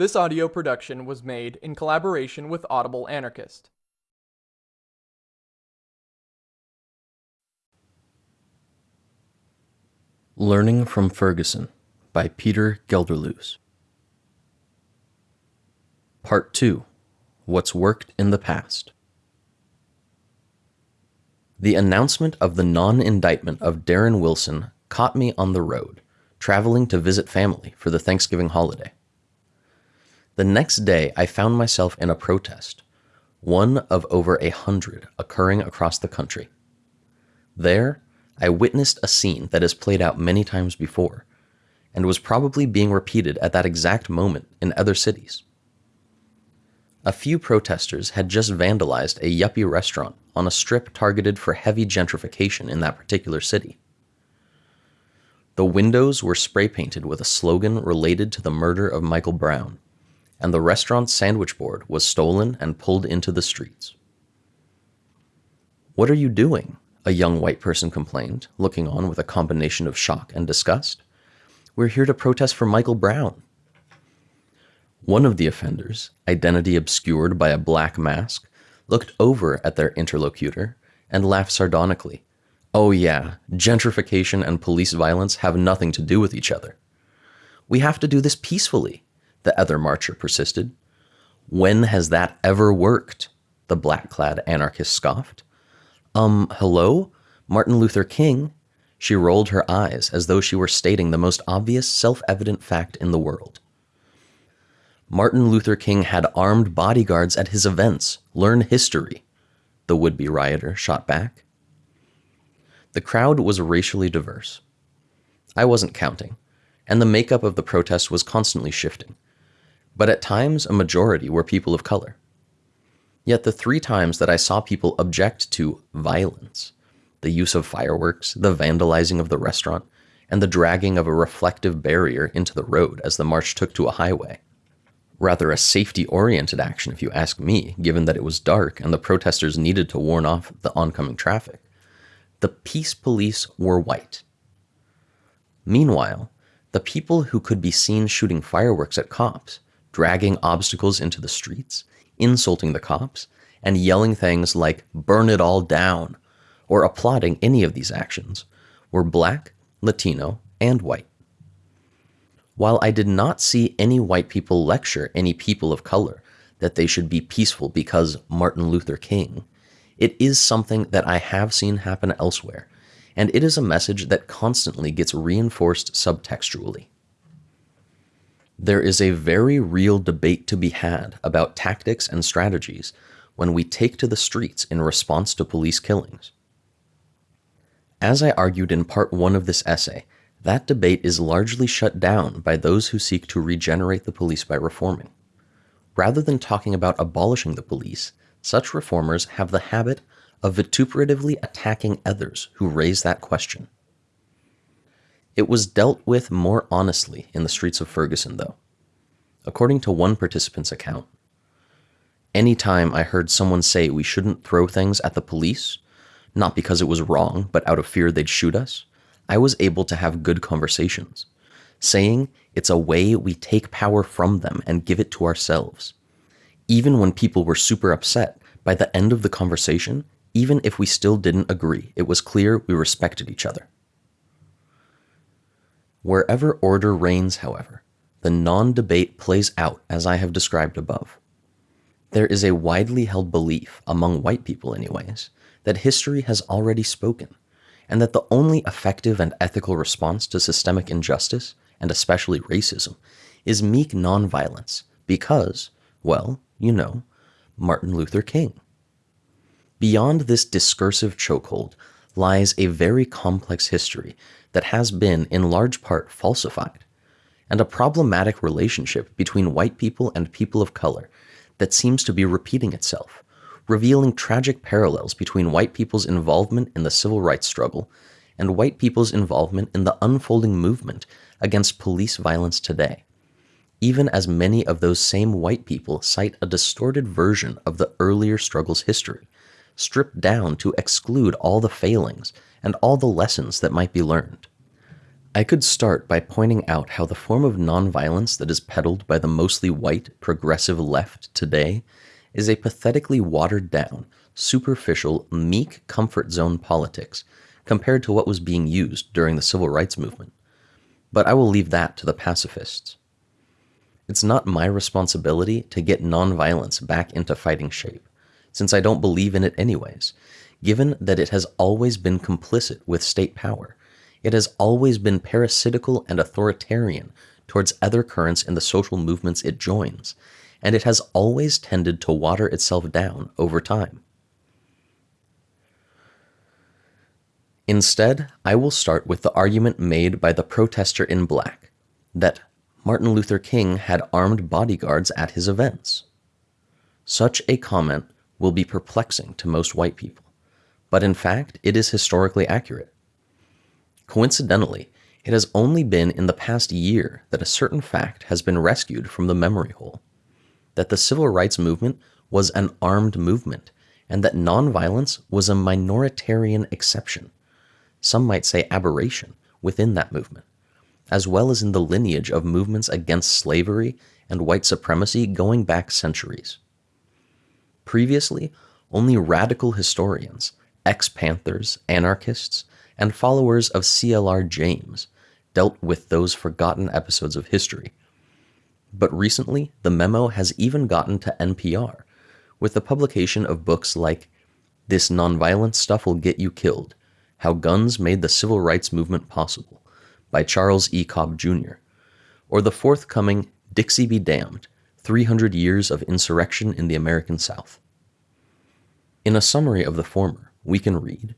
This audio production was made in collaboration with Audible Anarchist. Learning from Ferguson by Peter Gelderloos. Part 2 What's Worked in the Past. The announcement of the non indictment of Darren Wilson caught me on the road, traveling to visit family for the Thanksgiving holiday. The next day, I found myself in a protest, one of over a hundred occurring across the country. There, I witnessed a scene that has played out many times before, and was probably being repeated at that exact moment in other cities. A few protesters had just vandalized a yuppie restaurant on a strip targeted for heavy gentrification in that particular city. The windows were spray painted with a slogan related to the murder of Michael Brown, and the restaurant's sandwich board was stolen and pulled into the streets. What are you doing? A young white person complained, looking on with a combination of shock and disgust. We're here to protest for Michael Brown. One of the offenders, identity obscured by a black mask, looked over at their interlocutor and laughed sardonically. Oh, yeah, gentrification and police violence have nothing to do with each other. We have to do this peacefully, the other marcher persisted. When has that ever worked? The black clad anarchist scoffed. Um, hello? Martin Luther King? She rolled her eyes as though she were stating the most obvious, self evident fact in the world. Martin Luther King had armed bodyguards at his events. Learn history, the would be rioter shot back. The crowd was racially diverse. I wasn't counting, and the makeup of the protest was constantly shifting but at times a majority were people of color. Yet the three times that I saw people object to violence, the use of fireworks, the vandalizing of the restaurant, and the dragging of a reflective barrier into the road as the march took to a highway. Rather a safety oriented action, if you ask me, given that it was dark and the protesters needed to warn off the oncoming traffic. The peace police were white. Meanwhile, the people who could be seen shooting fireworks at cops dragging obstacles into the streets, insulting the cops, and yelling things like, burn it all down, or applauding any of these actions, were black, Latino, and white. While I did not see any white people lecture any people of color that they should be peaceful because Martin Luther King, it is something that I have seen happen elsewhere, and it is a message that constantly gets reinforced subtextually. There is a very real debate to be had about tactics and strategies when we take to the streets in response to police killings. As I argued in part one of this essay, that debate is largely shut down by those who seek to regenerate the police by reforming. Rather than talking about abolishing the police, such reformers have the habit of vituperatively attacking others who raise that question. It was dealt with more honestly in the streets of Ferguson, though. According to one participant's account, any time I heard someone say we shouldn't throw things at the police, not because it was wrong, but out of fear they'd shoot us, I was able to have good conversations, saying it's a way we take power from them and give it to ourselves. Even when people were super upset, by the end of the conversation, even if we still didn't agree, it was clear we respected each other. Wherever order reigns, however, the non debate plays out as I have described above. There is a widely held belief, among white people anyways, that history has already spoken, and that the only effective and ethical response to systemic injustice, and especially racism, is meek nonviolence because, well, you know, Martin Luther King. Beyond this discursive chokehold lies a very complex history that has been, in large part, falsified, and a problematic relationship between white people and people of color that seems to be repeating itself, revealing tragic parallels between white people's involvement in the civil rights struggle and white people's involvement in the unfolding movement against police violence today, even as many of those same white people cite a distorted version of the earlier struggle's history, stripped down to exclude all the failings and all the lessons that might be learned. I could start by pointing out how the form of nonviolence that is peddled by the mostly white, progressive left today is a pathetically watered down, superficial, meek comfort zone politics compared to what was being used during the civil rights movement. But I will leave that to the pacifists. It's not my responsibility to get nonviolence back into fighting shape, since I don't believe in it anyways, given that it has always been complicit with state power. It has always been parasitical and authoritarian towards other currents in the social movements it joins, and it has always tended to water itself down over time. Instead, I will start with the argument made by the protester in black that Martin Luther King had armed bodyguards at his events. Such a comment will be perplexing to most white people, but in fact, it is historically accurate. Coincidentally, it has only been in the past year that a certain fact has been rescued from the memory hole that the civil rights movement was an armed movement, and that nonviolence was a minoritarian exception, some might say aberration, within that movement as well as in the lineage of movements against slavery and white supremacy going back centuries. Previously, only radical historians, ex Panthers, anarchists, and followers of CLR James dealt with those forgotten episodes of history. But recently, the memo has even gotten to NPR, with the publication of books like This Nonviolent Stuff Will Get You Killed How Guns Made the Civil Rights Movement Possible by Charles E. Cobb Jr., or the forthcoming Dixie Be Damned 300 Years of Insurrection in the American South. In a summary of the former, we can read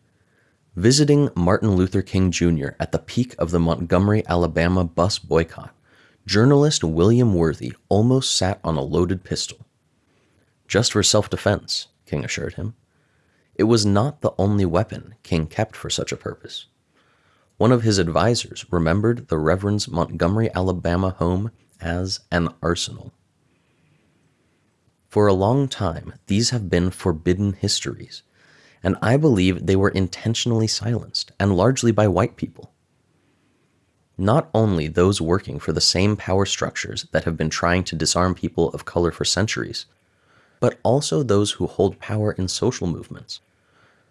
Visiting Martin Luther King Jr. at the peak of the Montgomery, Alabama bus boycott, journalist William Worthy almost sat on a loaded pistol. Just for self defense, King assured him. It was not the only weapon King kept for such a purpose. One of his advisers remembered the Reverend's Montgomery, Alabama home as an arsenal. For a long time, these have been forbidden histories, and I believe they were intentionally silenced, and largely by white people. Not only those working for the same power structures that have been trying to disarm people of color for centuries, but also those who hold power in social movements,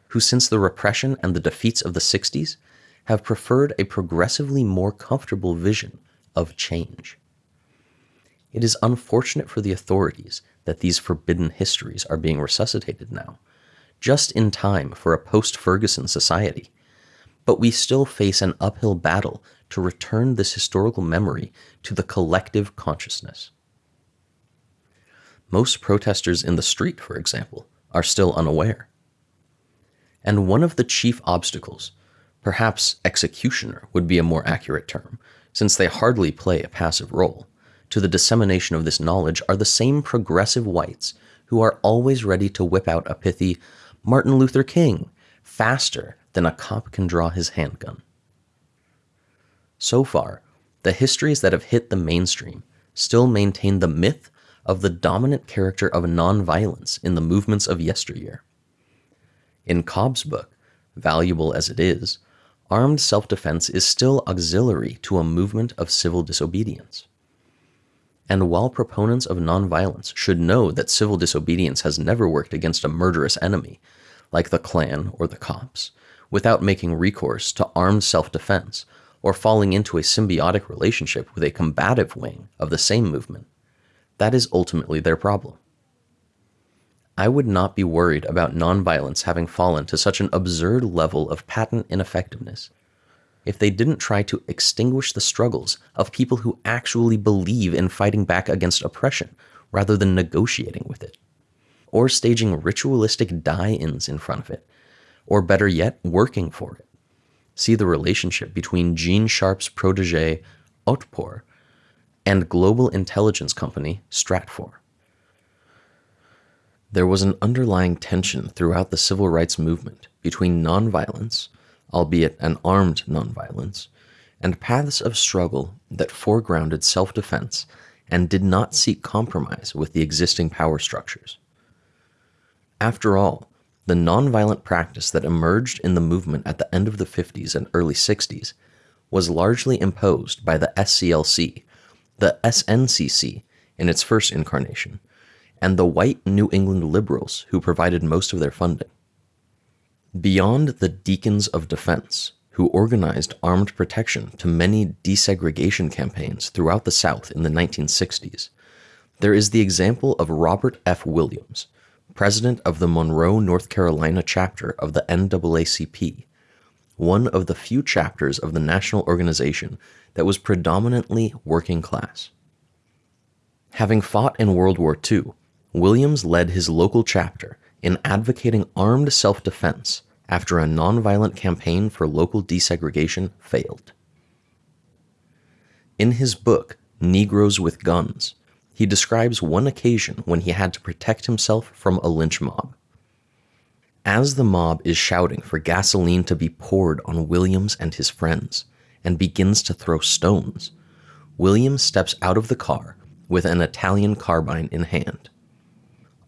who since the repression and the defeats of the 60s have preferred a progressively more comfortable vision of change. It is unfortunate for the authorities that these forbidden histories are being resuscitated now, just in time for a post Ferguson society. But we still face an uphill battle to return this historical memory to the collective consciousness. Most protesters in the street, for example, are still unaware. And one of the chief obstacles Perhaps executioner would be a more accurate term, since they hardly play a passive role. To the dissemination of this knowledge are the same progressive whites who are always ready to whip out a pithy Martin Luther King faster than a cop can draw his handgun. So far, the histories that have hit the mainstream still maintain the myth of the dominant character of nonviolence in the movements of yesteryear. In Cobb's book, valuable as it is, armed self defense is still auxiliary to a movement of civil disobedience. And while proponents of nonviolence should know that civil disobedience has never worked against a murderous enemy, like the Klan or the cops, without making recourse to armed self defense or falling into a symbiotic relationship with a combative wing of the same movement, that is ultimately their problem. I would not be worried about nonviolence having fallen to such an absurd level of patent ineffectiveness if they didn't try to extinguish the struggles of people who actually believe in fighting back against oppression rather than negotiating with it, or staging ritualistic die ins in front of it, or better yet, working for it. See the relationship between Gene Sharp's protege, Otpor, and global intelligence company Stratfor. There was an underlying tension throughout the civil rights movement between nonviolence, albeit an armed nonviolence, and paths of struggle that foregrounded self defense and did not seek compromise with the existing power structures. After all, the nonviolent practice that emerged in the movement at the end of the 50s and early 60s was largely imposed by the SCLC, the SNCC in its first incarnation, and the white New England liberals who provided most of their funding. Beyond the Deacons of Defense, who organized armed protection to many desegregation campaigns throughout the South in the 1960s, there is the example of Robert F. Williams, president of the Monroe, North Carolina chapter of the NAACP, one of the few chapters of the national organization that was predominantly working class. Having fought in World War II, Williams led his local chapter in advocating armed self defense after a nonviolent campaign for local desegregation failed. In his book, Negroes with Guns, he describes one occasion when he had to protect himself from a lynch mob. As the mob is shouting for gasoline to be poured on Williams and his friends and begins to throw stones, Williams steps out of the car with an Italian carbine in hand.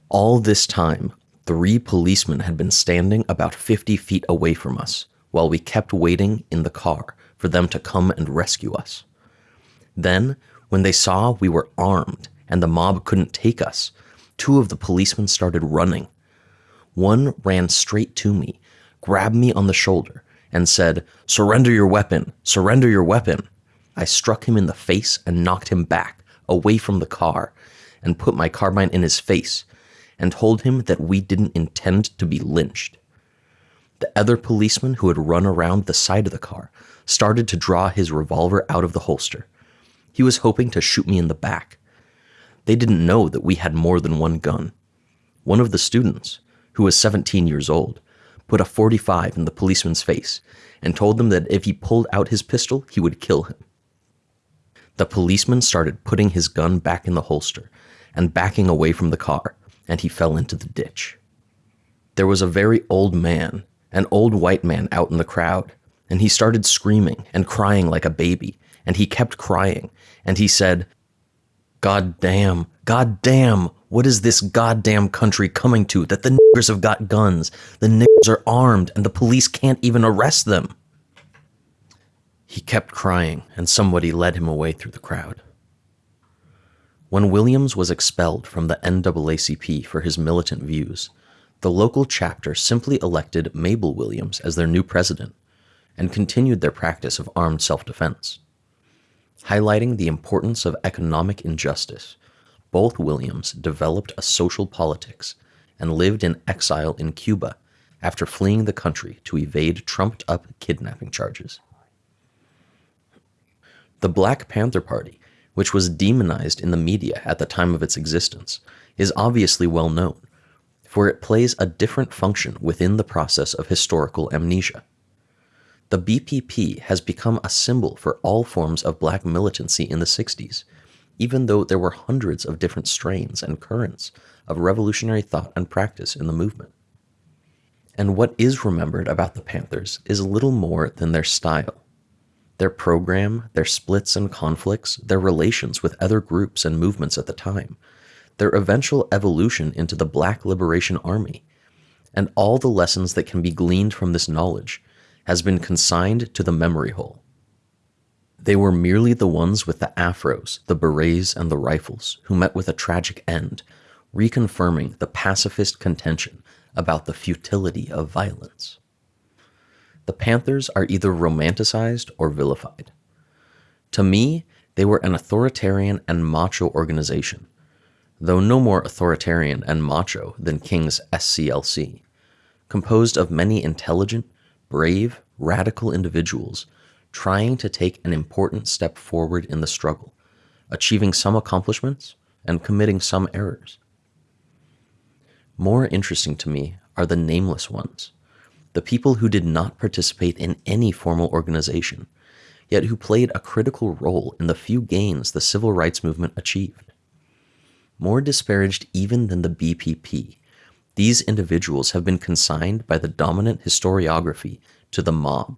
All this time, three policemen had been standing about 50 feet away from us while we kept waiting in the car for them to come and rescue us. Then, when they saw we were armed and the mob couldn't take us, two of the policemen started running. One ran straight to me, grabbed me on the shoulder, and said, Surrender your weapon! Surrender your weapon! I struck him in the face and knocked him back, away from the car, and put my carbine in his face, and told him that we didn't intend to be lynched. The other policeman who had run around the side of the car started to draw his revolver out of the holster. He was hoping to shoot me in the back. They didn't know that we had more than one gun. One of the students, who was 17 years old, put a 45 in the policeman's face and told them that if he pulled out his pistol, he would kill him. The policeman started putting his gun back in the holster and backing away from the car, and he fell into the ditch. There was a very old man, an old white man out in the crowd, and he started screaming and crying like a baby, and he kept crying, and he said, God damn, God damn, what is this goddamn country coming to that the niggers have got guns, the niggers are armed, and the police can't even arrest them? He kept crying, and somebody led him away through the crowd. When Williams was expelled from the NAACP for his militant views, the local chapter simply elected Mabel Williams as their new president and continued their practice of armed self defense. Highlighting the importance of economic injustice, both Williams developed a social politics and lived in exile in Cuba after fleeing the country to evade trumped up kidnapping charges. The Black Panther Party, which was demonized in the media at the time of its existence, is obviously well known, for it plays a different function within the process of historical amnesia. The BPP has become a symbol for all forms of black militancy in the 60s, even though there were hundreds of different strains and currents of revolutionary thought and practice in the movement. And what is remembered about the Panthers is little more than their style. Their program, their splits and conflicts, their relations with other groups and movements at the time, their eventual evolution into the Black Liberation Army, and all the lessons that can be gleaned from this knowledge has been consigned to the memory hole. They were merely the ones with the afros, the berets, and the rifles who met with a tragic end, reconfirming the pacifist contention about the futility of violence. The Panthers are either romanticized or vilified. To me, they were an authoritarian and macho organization, though no more authoritarian and macho than King's SCLC, composed of many intelligent, brave, radical individuals trying to take an important step forward in the struggle, achieving some accomplishments and committing some errors. More interesting to me are the nameless ones, the people who did not participate in any formal organization, yet who played a critical role in the few gains the civil rights movement achieved. More disparaged even than the BPP these individuals have been consigned by the dominant historiography to the mob.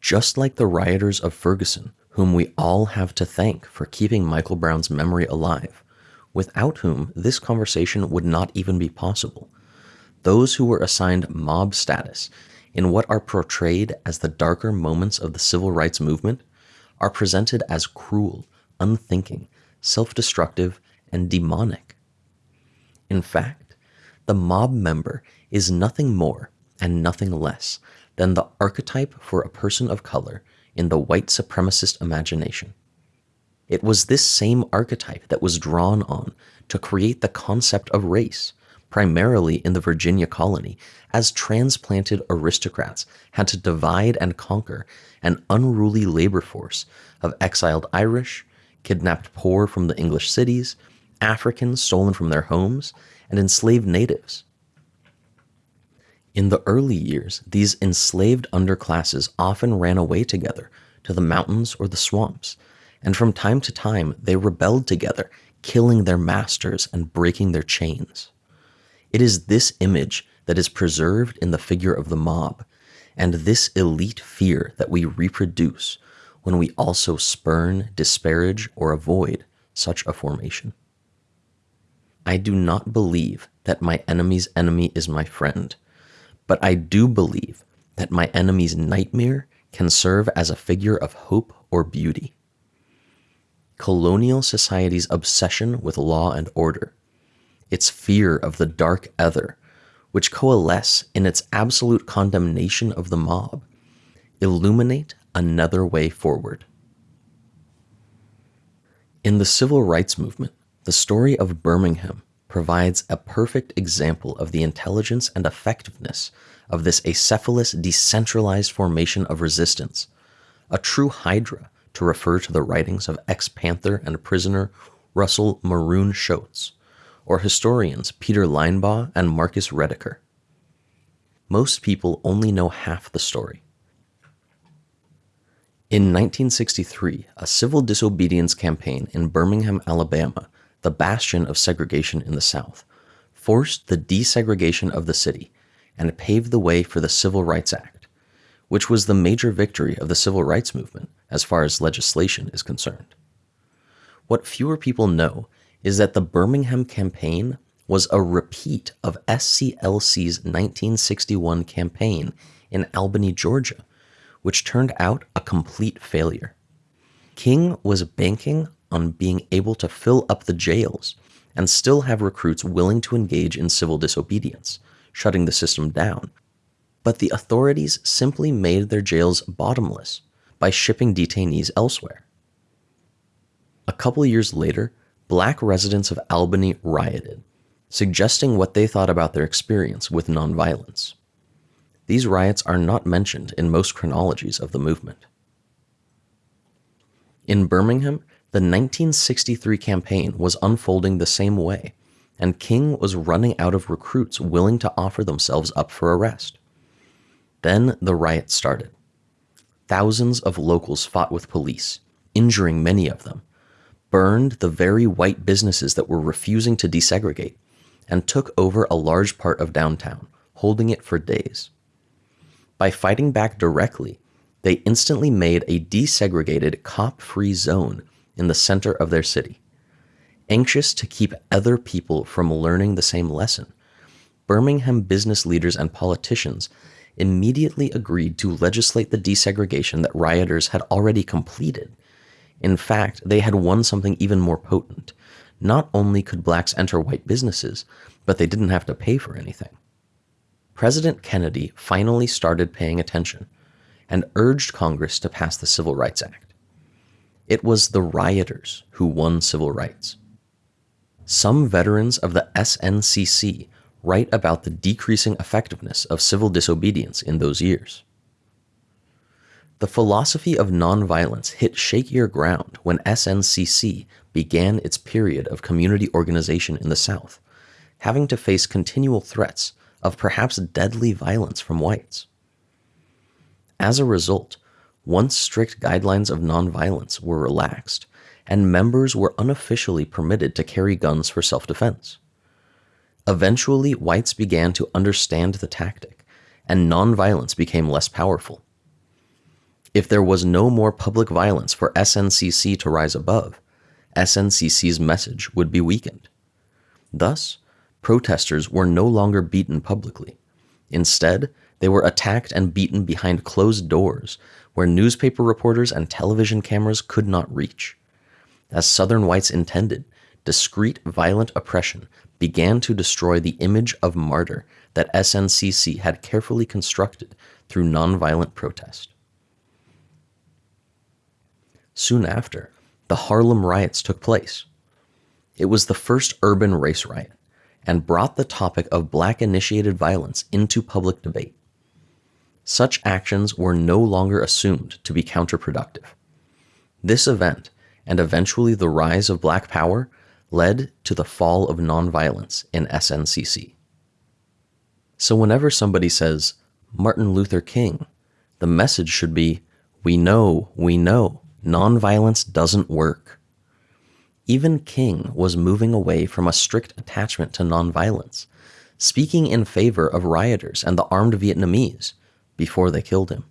Just like the rioters of Ferguson, whom we all have to thank for keeping Michael Brown's memory alive, without whom this conversation would not even be possible. Those who were assigned mob status in what are portrayed as the darker moments of the civil rights movement are presented as cruel, unthinking, self destructive, and demonic. In fact, the mob member is nothing more and nothing less than the archetype for a person of color in the white supremacist imagination. It was this same archetype that was drawn on to create the concept of race, primarily in the Virginia colony, as transplanted aristocrats had to divide and conquer an unruly labor force of exiled Irish, kidnapped poor from the English cities, Africans stolen from their homes, and enslaved natives. In the early years, these enslaved underclasses often ran away together to the mountains or the swamps, and from time to time they rebelled together, killing their masters and breaking their chains. It is this image that is preserved in the figure of the mob, and this elite fear that we reproduce when we also spurn, disparage, or avoid such a formation. I do not believe that my enemy's enemy is my friend, but I do believe that my enemy's nightmare can serve as a figure of hope or beauty. Colonial society's obsession with law and order, its fear of the dark ether, which coalesce in its absolute condemnation of the mob, illuminate another way forward. In the civil rights movement, the story of Birmingham provides a perfect example of the intelligence and effectiveness of this acephalous, decentralized formation of resistance, a true hydra to refer to the writings of ex Panther and prisoner Russell Maroon Shoatz, or historians Peter Linebaugh and Marcus Rediker. Most people only know half the story. In 1963, a civil disobedience campaign in Birmingham, Alabama, the bastion of segregation in the South, forced the desegregation of the city and paved the way for the Civil Rights Act, which was the major victory of the civil rights movement as far as legislation is concerned. What fewer people know is that the Birmingham campaign was a repeat of SCLC's 1961 campaign in Albany, Georgia, which turned out a complete failure. King was banking on being able to fill up the jails and still have recruits willing to engage in civil disobedience, shutting the system down. But the authorities simply made their jails bottomless by shipping detainees elsewhere. A couple years later, black residents of Albany rioted, suggesting what they thought about their experience with nonviolence. These riots are not mentioned in most chronologies of the movement. In Birmingham, the 1963 campaign was unfolding the same way, and King was running out of recruits willing to offer themselves up for arrest. Then the riot started. Thousands of locals fought with police, injuring many of them, burned the very white businesses that were refusing to desegregate, and took over a large part of downtown, holding it for days. By fighting back directly, they instantly made a desegregated, cop free zone in the center of their city. Anxious to keep other people from learning the same lesson, Birmingham business leaders and politicians immediately agreed to legislate the desegregation that rioters had already completed. In fact, they had won something even more potent. Not only could blacks enter white businesses, but they didn't have to pay for anything. President Kennedy finally started paying attention and urged Congress to pass the Civil Rights Act. It was the rioters who won civil rights. Some veterans of the SNCC write about the decreasing effectiveness of civil disobedience in those years. The philosophy of nonviolence hit shakier ground when SNCC began its period of community organization in the South, having to face continual threats of perhaps deadly violence from whites. As a result, once strict guidelines of nonviolence were relaxed, and members were unofficially permitted to carry guns for self defense. Eventually, whites began to understand the tactic, and nonviolence became less powerful. If there was no more public violence for SNCC to rise above, SNCC's message would be weakened. Thus, protesters were no longer beaten publicly. Instead, They were attacked and beaten behind closed doors where newspaper reporters and television cameras could not reach. As Southern whites intended, discreet violent oppression began to destroy the image of martyr that SNCC had carefully constructed through nonviolent protest. Soon after, the Harlem riots took place. It was the first urban race riot and brought the topic of black initiated violence into public debate. Such actions were no longer assumed to be counterproductive. This event, and eventually the rise of black power, led to the fall of nonviolence in SNCC. So whenever somebody says, Martin Luther King, the message should be, we know, we know, nonviolence doesn't work. Even King was moving away from a strict attachment to nonviolence, speaking in favor of rioters and the armed Vietnamese before they killed him.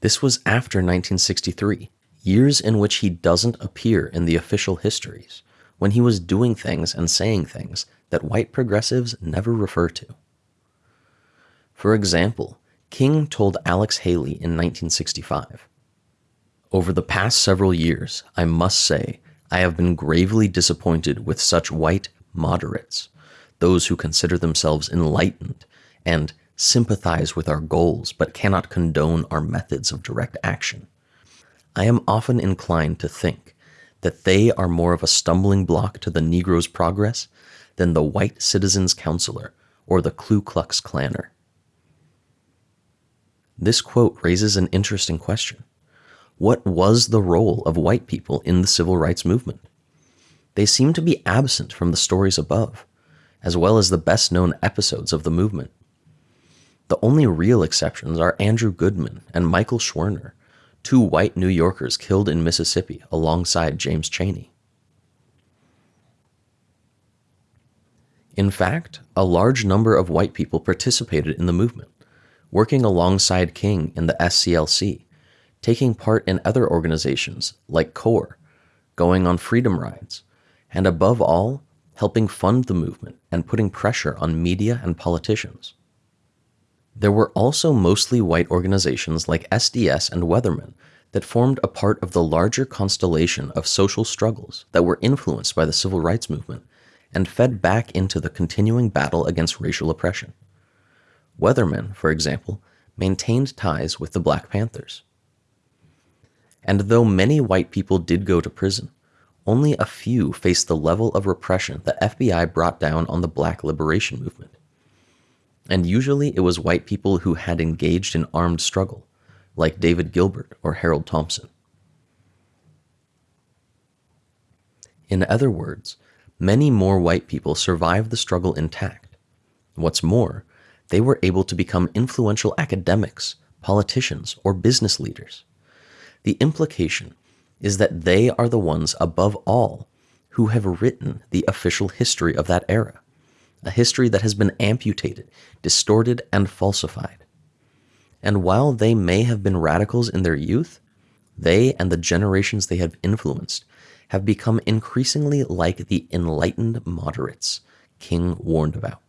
This was after 1963, years in which he doesn't appear in the official histories, when he was doing things and saying things that white progressives never refer to. For example, King told Alex Haley in 1965 Over the past several years, I must say, I have been gravely disappointed with such white moderates, those who consider themselves enlightened and sympathize with our goals but cannot condone our methods of direct action. I am often inclined to think that they are more of a stumbling block to the Negro's progress than the white citizen's councilor or the Ku Klux Klanner. This quote raises an interesting question. What was the role of white people in the civil rights movement? They seem to be absent from the stories above, as well as the best known episodes of the movement. The only real exceptions are Andrew Goodman and Michael Schwerner, two white New Yorkers killed in Mississippi alongside James Chaney. In fact, a large number of white people participated in the movement, working alongside King in the SCLC, taking part in other organizations like CORE, going on freedom rides, and above all, helping fund the movement and putting pressure on media and politicians. There were also mostly white organizations like SDS and Weathermen that formed a part of the larger constellation of social struggles that were influenced by the civil rights movement and fed back into the continuing battle against racial oppression. Weathermen, for example, maintained ties with the Black Panthers. And though many white people did go to prison, only a few faced the level of repression the FBI brought down on the Black Liberation Movement. And usually it was white people who had engaged in armed struggle, like David Gilbert or Harold Thompson. In other words, many more white people survived the struggle intact. What's more, they were able to become influential academics, politicians, or business leaders. The implication is that they are the ones above all who have written the official history of that era, a history that has been amputated, distorted, and falsified. And while they may have been radicals in their youth, they and the generations they have influenced have become increasingly like the enlightened moderates King warned about.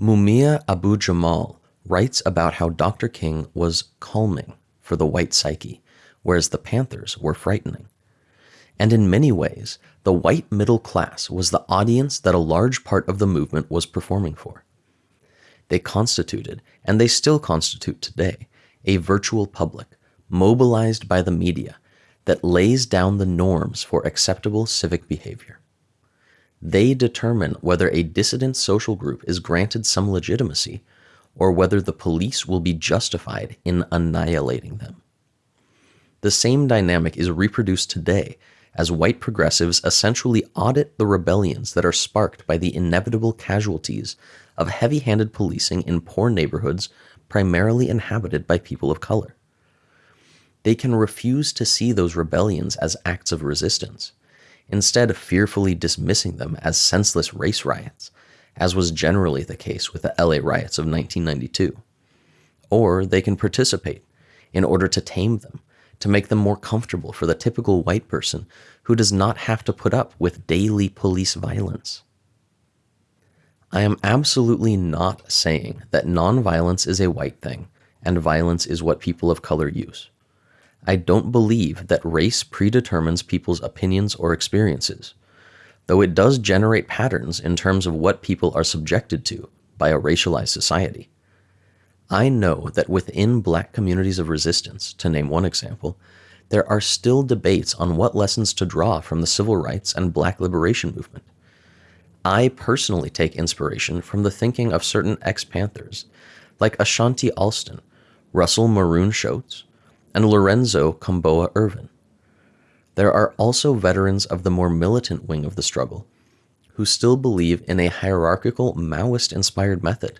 Mumia Abu Jamal writes about how Dr. King was calming for the white psyche, whereas the Panthers were frightening. And in many ways, the white middle class was the audience that a large part of the movement was performing for. They constituted, and they still constitute today, a virtual public, mobilized by the media, that lays down the norms for acceptable civic behavior. They determine whether a dissident social group is granted some legitimacy or whether the police will be justified in annihilating them. The same dynamic is reproduced today as white progressives essentially audit the rebellions that are sparked by the inevitable casualties of heavy handed policing in poor neighborhoods primarily inhabited by people of color. They can refuse to see those rebellions as acts of resistance, instead, fearfully dismissing them as senseless race riots, as was generally the case with the LA riots of 1992. Or they can participate in order to tame them, to make them more comfortable for the typical white person who does not have to put up with daily police violence. I am absolutely not saying that nonviolence is a white thing and violence is what people of color use. I don't believe that race predetermines people's opinions or experiences, though it does generate patterns in terms of what people are subjected to by a racialized society. I know that within black communities of resistance, to name one example, there are still debates on what lessons to draw from the civil rights and black liberation movement. I personally take inspiration from the thinking of certain ex Panthers, like Ashanti Alston, Russell Maroon Shoatz, and Lorenzo Kom'boa Ervin. There are also veterans of the more militant wing of the struggle who still believe in a hierarchical Maoist inspired method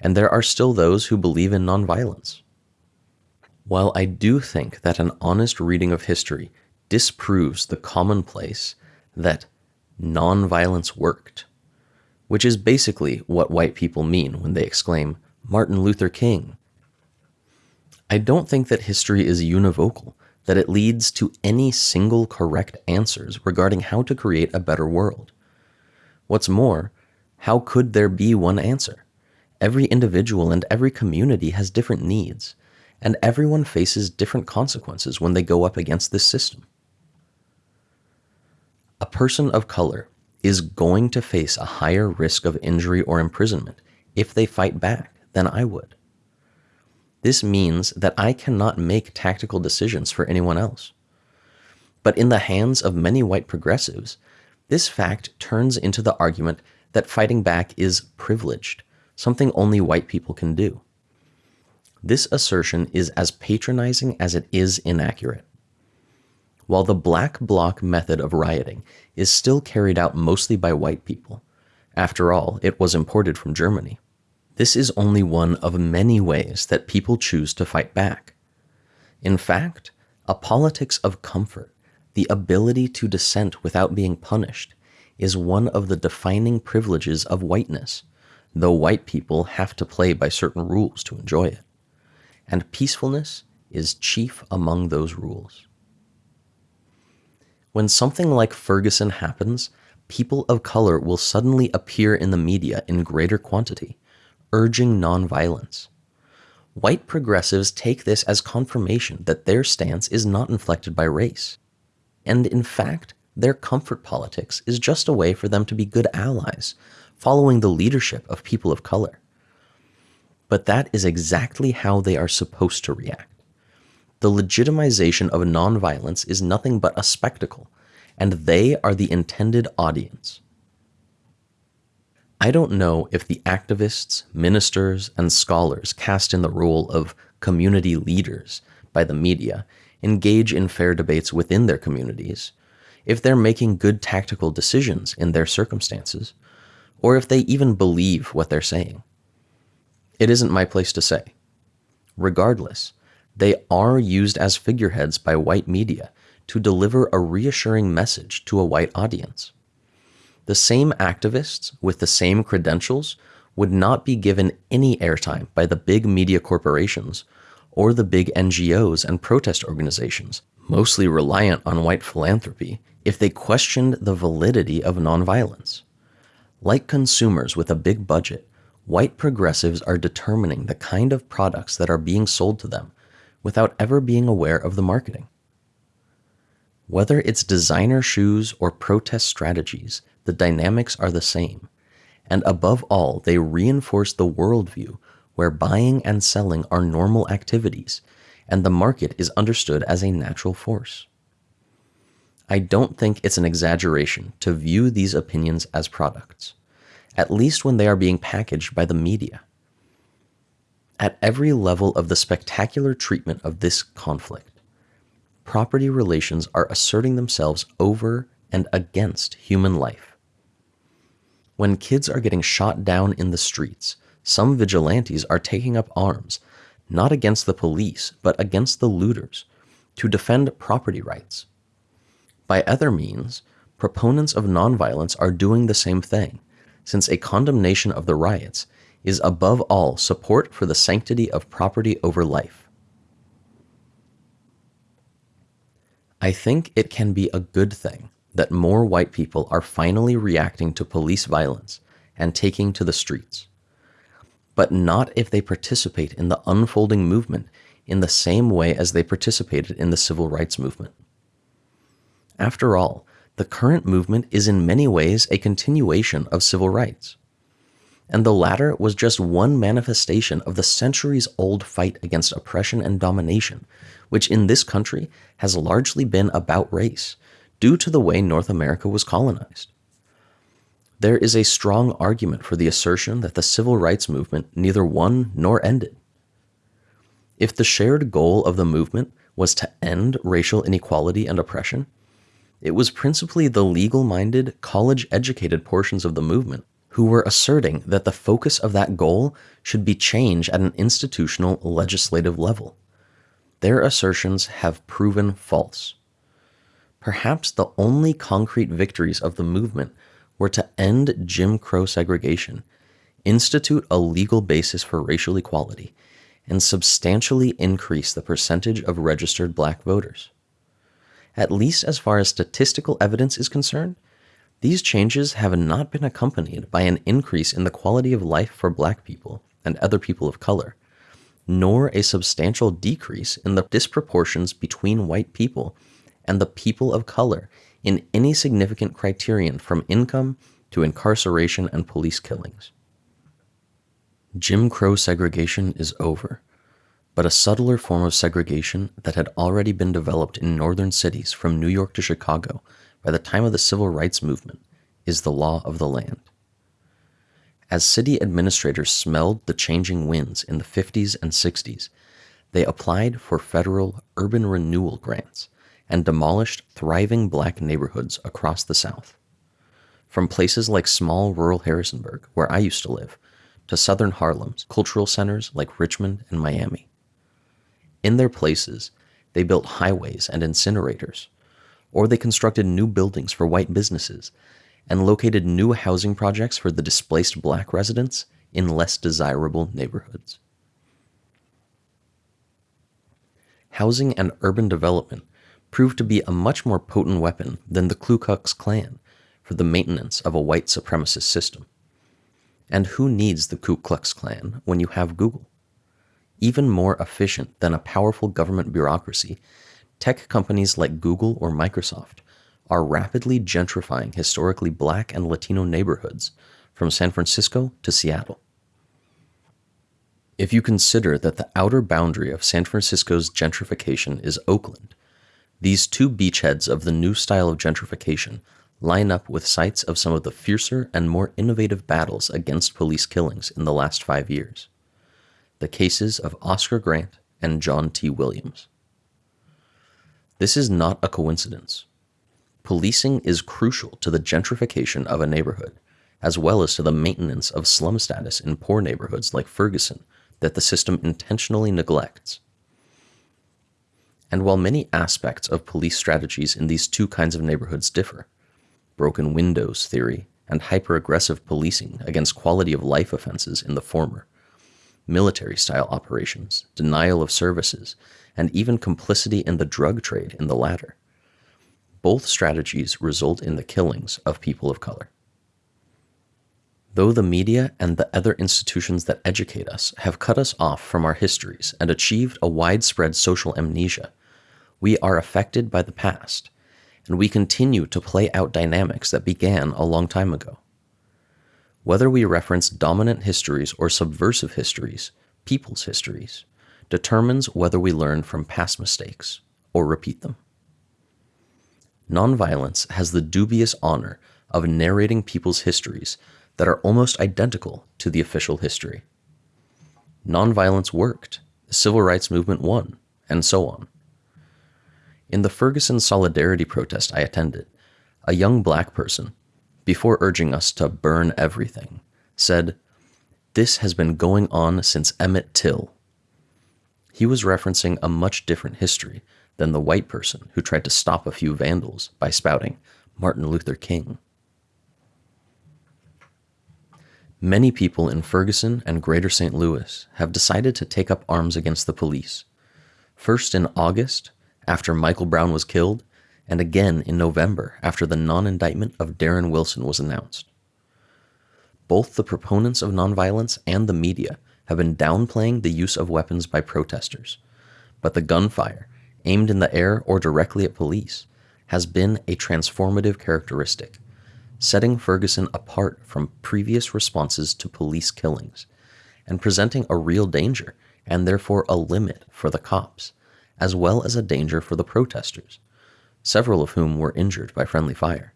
and there are still those who believe in nonviolence. While I do think that an honest reading of history disproves the commonplace that nonviolence worked, which is basically what white people mean when they exclaim, Martin Luther King. I don't think that history is univocal, that it leads to any single correct answers regarding how to create a better world. What's more, how could there be one answer? Every individual and every community has different needs, and everyone faces different consequences when they go up against this system. A person of color is going to face a higher risk of injury or imprisonment if they fight back than I would. This means that I cannot make tactical decisions for anyone else. But in the hands of many white progressives, this fact turns into the argument that fighting back is privileged something only white people can do. This assertion is as patronizing as it is inaccurate. While the black bloc method of rioting is still carried out mostly by white people, after all, it was imported from Germany, this is only one of many ways that people choose to fight back. In fact, a politics of comfort, the ability to dissent without being punished, is one of the defining privileges of whiteness though white people have to play by certain rules to enjoy it. And peacefulness is chief among those rules. When something like Ferguson happens, people of color will suddenly appear in the media in greater quantity, urging nonviolence. White progressives take this as confirmation that their stance is not inflected by race. And in fact, their comfort politics is just a way for them to be good allies, following the leadership of people of color. But that is exactly how they are supposed to react. The legitimization of nonviolence is nothing but a spectacle, and they are the intended audience. I don't know if the activists, ministers, and scholars cast in the role of community leaders by the media engage in fair debates within their communities, if they're making good tactical decisions in their circumstances, or if they even believe what they're saying. It isn't my place to say. Regardless, they are used as figureheads by white media to deliver a reassuring message to a white audience. The same activists with the same credentials would not be given any airtime by the big media corporations or the big NGOs and protest organizations, mostly reliant on white philanthropy, if they questioned the validity of nonviolence. Like consumers with a big budget, white progressives are determining the kind of products that are being sold to them without ever being aware of the marketing. Whether it's designer shoes or protest strategies, the dynamics are the same. And above all, they reinforce the worldview where buying and selling are normal activities and the market is understood as a natural force. I don't think it's an exaggeration to view these opinions as products, at least when they are being packaged by the media. At every level of the spectacular treatment of this conflict, property relations are asserting themselves over and against human life. When kids are getting shot down in the streets, some vigilantes are taking up arms, not against the police, but against the looters, to defend property rights. By other means, proponents of nonviolence are doing the same thing, since a condemnation of the riots is above all support for the sanctity of property over life. I think it can be a good thing that more white people are finally reacting to police violence and taking to the streets, but not if they participate in the unfolding movement in the same way as they participated in the civil rights movement. After all, the current movement is in many ways a continuation of civil rights. And the latter was just one manifestation of the centuries old fight against oppression and domination, which in this country has largely been about race, due to the way North America was colonized. There is a strong argument for the assertion that the civil rights movement neither won nor ended. If the shared goal of the movement was to end racial inequality and oppression, it was principally the legal minded, college educated portions of the movement who were asserting that the focus of that goal should be change at an institutional legislative level. Their assertions have proven false. Perhaps the only concrete victories of the movement were to end Jim Crow segregation, institute a legal basis for racial equality, and substantially increase the percentage of registered black voters. At least as far as statistical evidence is concerned, these changes have not been accompanied by an increase in the quality of life for black people and other people of color, nor a substantial decrease in the disproportions between white people and the people of color in any significant criterion from income to incarceration and police killings. Jim Crow segregation is over, but a subtler form of segregation that had already been developed in northern cities from New York to Chicago by the time of the civil rights movement is the law of the land. As city administrators smelled the changing winds in the 50s and 60s, they applied for federal urban renewal grants and demolished thriving black neighborhoods across the South. From places like small rural Harrisonburg, where I used to live, to southern Harlem's cultural centers like Richmond and Miami. In their places, they built highways and incinerators, or they constructed new buildings for white businesses and located new housing projects for the displaced black residents in less desirable neighborhoods. Housing and urban development proved to be a much more potent weapon than the Ku Klux Klan for the maintenance of a white supremacist system. And who needs the Ku Klux Klan when you have Google? Even more efficient than a powerful government bureaucracy, tech companies like Google or Microsoft are rapidly gentrifying historically black and Latino neighborhoods from San Francisco to Seattle. If you consider that the outer boundary of San Francisco's gentrification is Oakland, these two beachheads of the new style of gentrification line up with sites of some of the fiercer and more innovative battles against police killings in the last five years. The cases of Oscar Grant and John T. Williams. This is not a coincidence. Policing is crucial to the gentrification of a neighborhood, as well as to the maintenance of slum status in poor neighborhoods like Ferguson that the system intentionally neglects. And while many aspects of police strategies in these two kinds of neighborhoods differ, broken windows theory and hyper aggressive policing against quality of life offenses in the former, military style operations, denial of services, and even complicity in the drug trade in the latter, both strategies result in the killings of people of color. Though the media and the other institutions that educate us have cut us off from our histories and achieved a widespread social amnesia, we are affected by the past, and we continue to play out dynamics that began a long time ago. Whether we reference dominant histories or subversive histories, people's histories, determines whether we learn from past mistakes or repeat them. Nonviolence has the dubious honor of narrating people's histories that are almost identical to the official history. Nonviolence worked, the civil rights movement won, and so on. In the Ferguson Solidarity protest I attended, a young black person, before urging us to burn everything, said, This has been going on since Emmett Till. He was referencing a much different history than the white person who tried to stop a few vandals by spouting Martin Luther King. Many people in Ferguson and Greater St. Louis have decided to take up arms against the police. First in August, after Michael Brown was killed, and again in November after the non indictment of Darren Wilson was announced. Both the proponents of nonviolence and the media have been downplaying the use of weapons by protesters, but the gunfire, aimed in the air or directly at police, has been a transformative characteristic, setting Ferguson apart from previous responses to police killings and presenting a real danger and therefore a limit for the cops, as well as a danger for the protesters, several of whom were injured by friendly fire.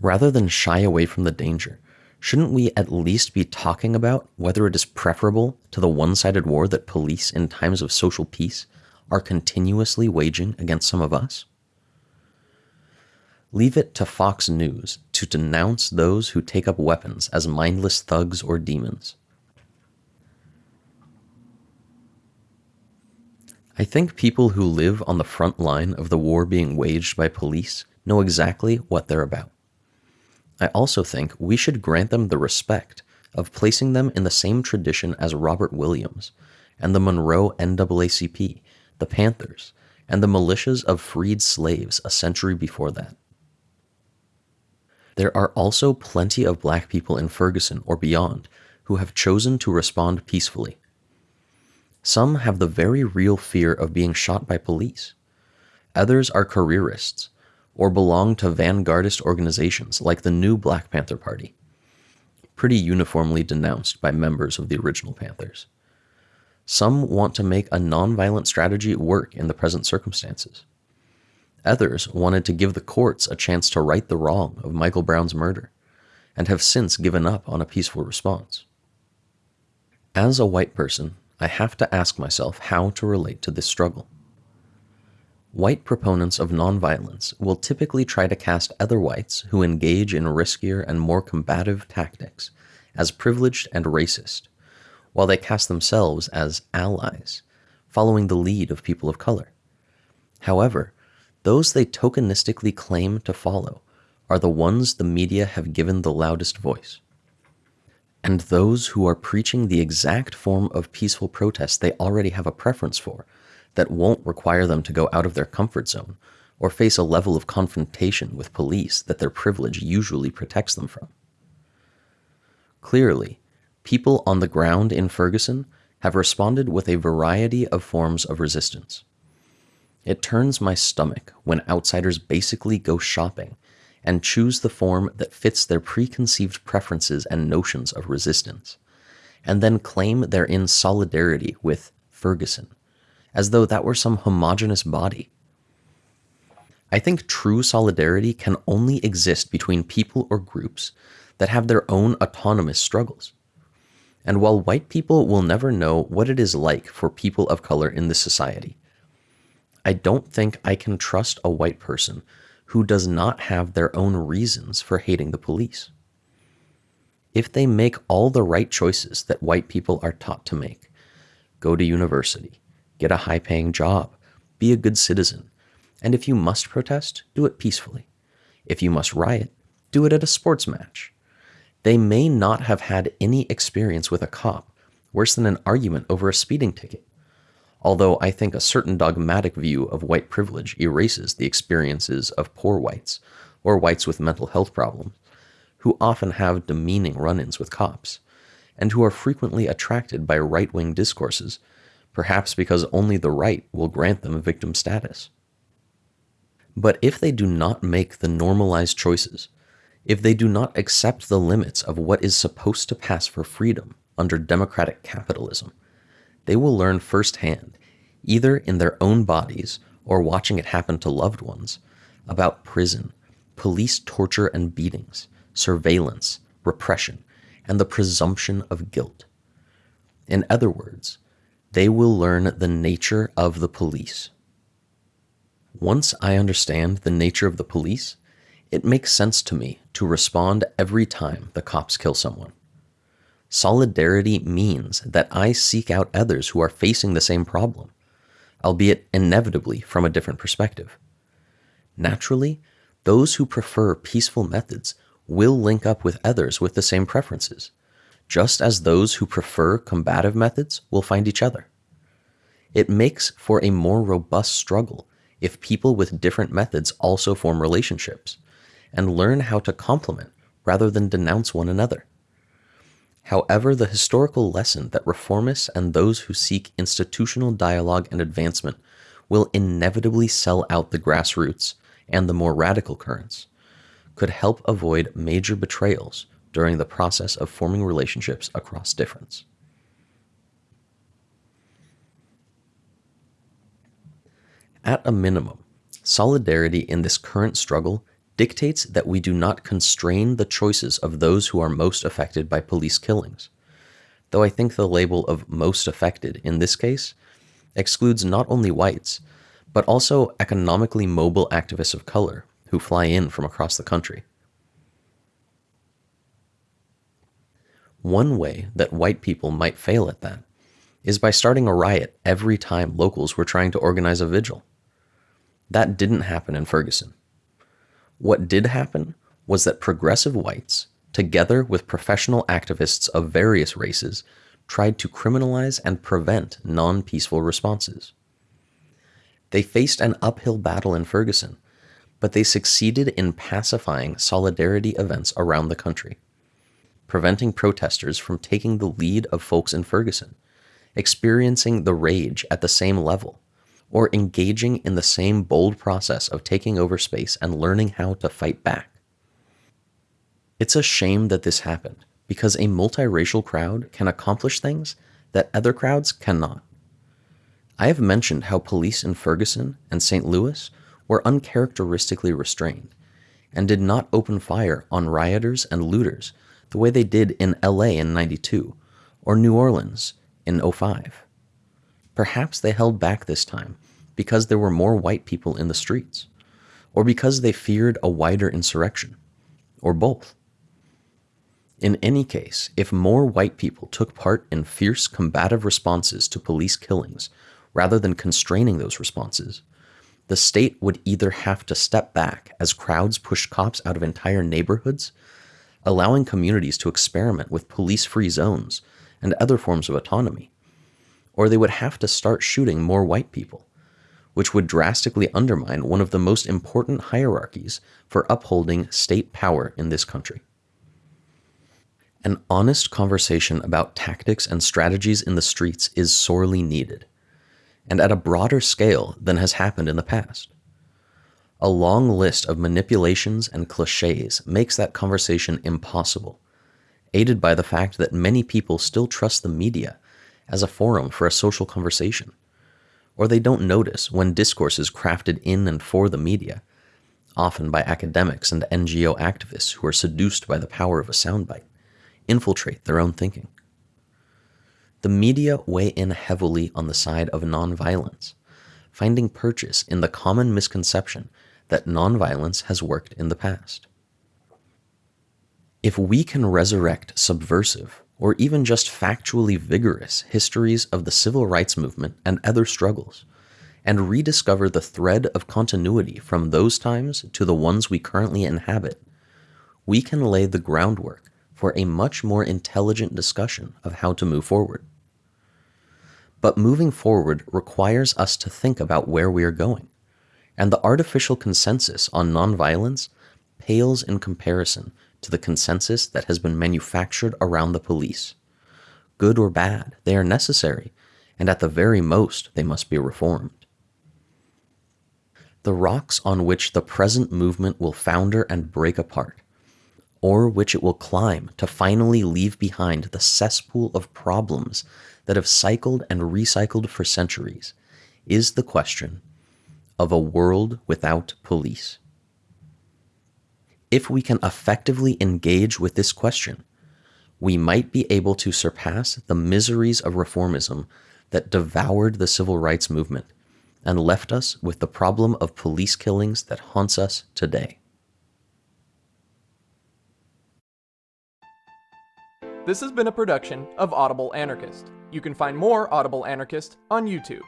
Rather than shy away from the danger, shouldn't we at least be talking about whether it is preferable to the one sided war that police in times of social peace are continuously waging against some of us? Leave it to Fox News to denounce those who take up weapons as mindless thugs or demons. I think people who live on the front line of the war being waged by police know exactly what they're about. I also think we should grant them the respect of placing them in the same tradition as Robert Williams and the Monroe NAACP, the Panthers, and the militias of freed slaves a century before that. There are also plenty of black people in Ferguson or beyond who have chosen to respond peacefully some have the very real fear of being shot by police. Others are careerists or belong to vanguardist organizations like the new Black Panther Party, pretty uniformly denounced by members of the original Panthers. Some want to make a nonviolent strategy work in the present circumstances. Others wanted to give the courts a chance to right the wrong of Michael Brown's murder, and have since given up on a peaceful response. As a white person, I have to ask myself how to relate to this struggle. White proponents of nonviolence will typically try to cast other whites who engage in riskier and more combative tactics as privileged and racist, while they cast themselves as allies, following the lead of people of color. However, those they tokenistically claim to follow are the ones the media have given the loudest voice and those who are preaching the exact form of peaceful protest they already have a preference for that won't require them to go out of their comfort zone or face a level of confrontation with police that their privilege usually protects them from. Clearly, people on the ground in Ferguson have responded with a variety of forms of resistance. It turns my stomach when outsiders basically go shopping and choose the form that fits their preconceived preferences and notions of resistance, and then claim they're in solidarity with Ferguson, as though that were some homogenous body. I think true solidarity can only exist between people or groups that have their own autonomous struggles. And while white people will never know what it is like for people of color in this society, I don't think I can trust a white person who does not have their own reasons for hating the police. If they make all the right choices that white people are taught to make go to university, get a high paying job, be a good citizen, and if you must protest, do it peacefully. If you must riot, do it at a sports match. They may not have had any experience with a cop worse than an argument over a speeding ticket although I think a certain dogmatic view of white privilege erases the experiences of poor whites, or whites with mental health problems, who often have demeaning run ins with cops, and who are frequently attracted by right wing discourses, perhaps because only the right will grant them victim status. But if they do not make the normalized choices, if they do not accept the limits of what is supposed to pass for freedom under democratic capitalism, they will learn firsthand, either in their own bodies or watching it happen to loved ones, about prison, police torture and beatings, surveillance, repression, and the presumption of guilt. In other words, they will learn the nature of the police. Once I understand the nature of the police, it makes sense to me to respond every time the cops kill someone. Solidarity means that I seek out others who are facing the same problem, albeit inevitably from a different perspective. Naturally, those who prefer peaceful methods will link up with others with the same preferences, just as those who prefer combative methods will find each other. It makes for a more robust struggle if people with different methods also form relationships, and learn how to complement rather than denounce one another. However, the historical lesson that reformists and those who seek institutional dialogue and advancement will inevitably sell out the grassroots and the more radical currents could help avoid major betrayals during the process of forming relationships across difference. At a minimum, solidarity in this current struggle dictates that we do not constrain the choices of those who are most affected by police killings. Though I think the label of most affected in this case excludes not only whites, but also economically mobile activists of color who fly in from across the country. One way that white people might fail at that is by starting a riot every time locals were trying to organize a vigil. That didn't happen in Ferguson. What did happen was that progressive whites, together with professional activists of various races, tried to criminalize and prevent non peaceful responses. They faced an uphill battle in Ferguson, but they succeeded in pacifying solidarity events around the country, preventing protesters from taking the lead of folks in Ferguson, experiencing the rage at the same level, or engaging in the same bold process of taking over space and learning how to fight back. It's a shame that this happened, because a multiracial crowd can accomplish things that other crowds cannot. I have mentioned how police in Ferguson and St. Louis were uncharacteristically restrained and did not open fire on rioters and looters the way they did in LA in 92 or New Orleans in 05. Perhaps they held back this time because there were more white people in the streets, or because they feared a wider insurrection, or both. In any case, if more white people took part in fierce combative responses to police killings rather than constraining those responses, the state would either have to step back as crowds pushed cops out of entire neighborhoods, allowing communities to experiment with police free zones and other forms of autonomy, or they would have to start shooting more white people, which would drastically undermine one of the most important hierarchies for upholding state power in this country. An honest conversation about tactics and strategies in the streets is sorely needed and at a broader scale than has happened in the past. A long list of manipulations and cliches makes that conversation impossible, aided by the fact that many people still trust the media as a forum for a social conversation, or they don't notice when discourses crafted in and for the media, often by academics and NGO activists who are seduced by the power of a soundbite, infiltrate their own thinking. The media weigh in heavily on the side of nonviolence, finding purchase in the common misconception that nonviolence has worked in the past. If we can resurrect subversive, or even just factually vigorous histories of the civil rights movement and other struggles, and rediscover the thread of continuity from those times to the ones we currently inhabit, we can lay the groundwork for a much more intelligent discussion of how to move forward. But moving forward requires us to think about where we are going, and the artificial consensus on nonviolence pales in comparison to the consensus that has been manufactured around the police. Good or bad, they are necessary, and at the very most, they must be reformed. The rocks on which the present movement will founder and break apart, or which it will climb to finally leave behind the cesspool of problems that have cycled and recycled for centuries is the question of a world without police. If we can effectively engage with this question, we might be able to surpass the miseries of reformism that devoured the civil rights movement and left us with the problem of police killings that haunts us today. This has been a production of Audible Anarchist. You can find more Audible Anarchist on YouTube.